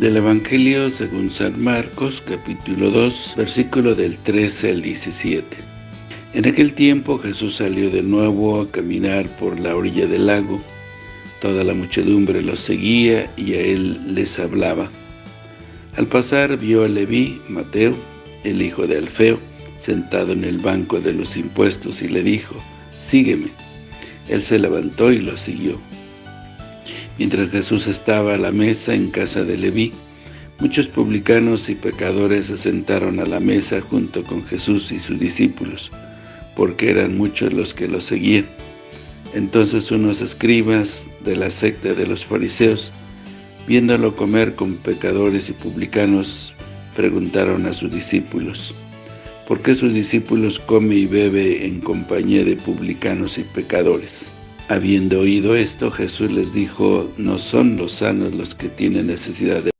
Del Evangelio según San Marcos, capítulo 2, versículo del 13 al 17. En aquel tiempo Jesús salió de nuevo a caminar por la orilla del lago. Toda la muchedumbre lo seguía y a él les hablaba. Al pasar vio a Leví, Mateo, el hijo de Alfeo, sentado en el banco de los impuestos y le dijo, «Sígueme». Él se levantó y lo siguió. Mientras Jesús estaba a la mesa en casa de Leví, muchos publicanos y pecadores se sentaron a la mesa junto con Jesús y sus discípulos, porque eran muchos los que lo seguían. Entonces unos escribas de la secta de los fariseos, viéndolo comer con pecadores y publicanos, preguntaron a sus discípulos, ¿por qué sus discípulos come y bebe en compañía de publicanos y pecadores? Habiendo oído esto, Jesús les dijo, no son los sanos los que tienen necesidad de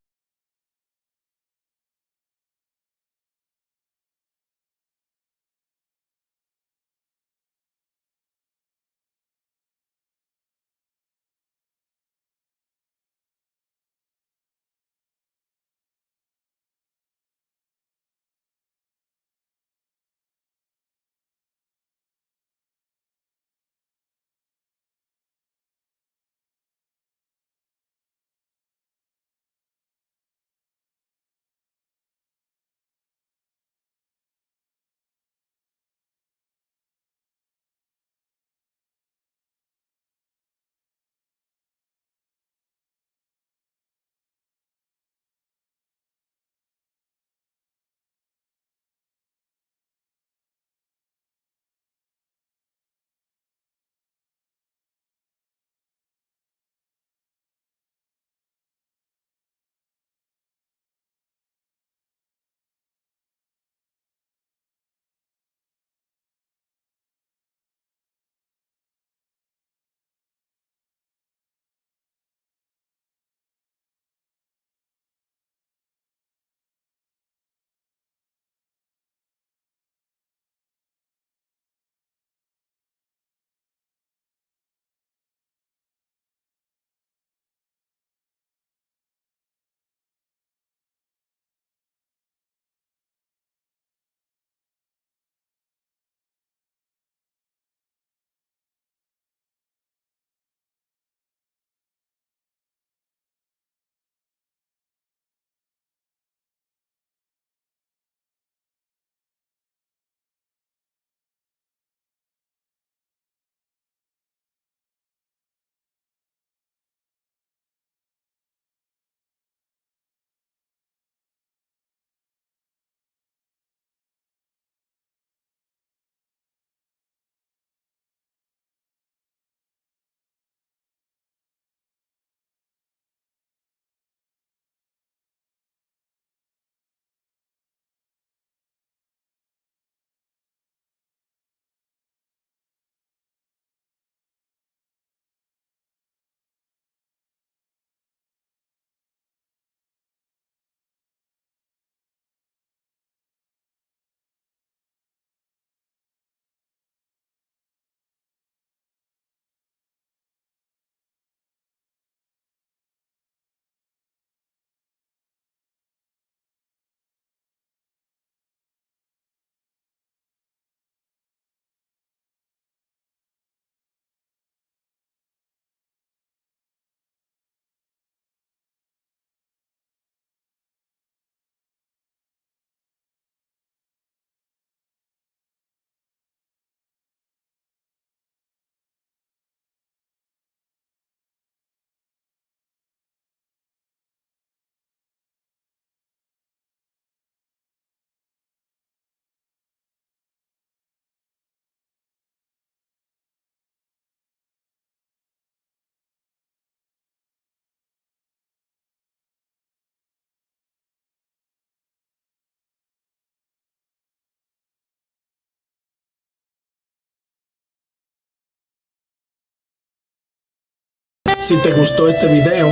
Si te gustó este video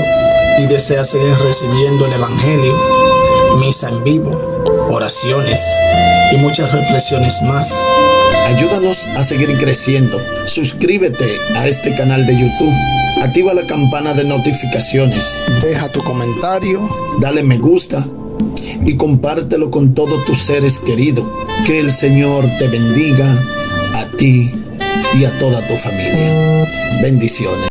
y deseas seguir recibiendo el Evangelio, misa en vivo, oraciones y muchas reflexiones más. Ayúdanos a seguir creciendo. Suscríbete a este canal de YouTube. Activa la campana de notificaciones. Deja tu comentario, dale me gusta y compártelo con todos tus seres queridos. Que el Señor te bendiga a ti y a toda tu familia. Bendiciones.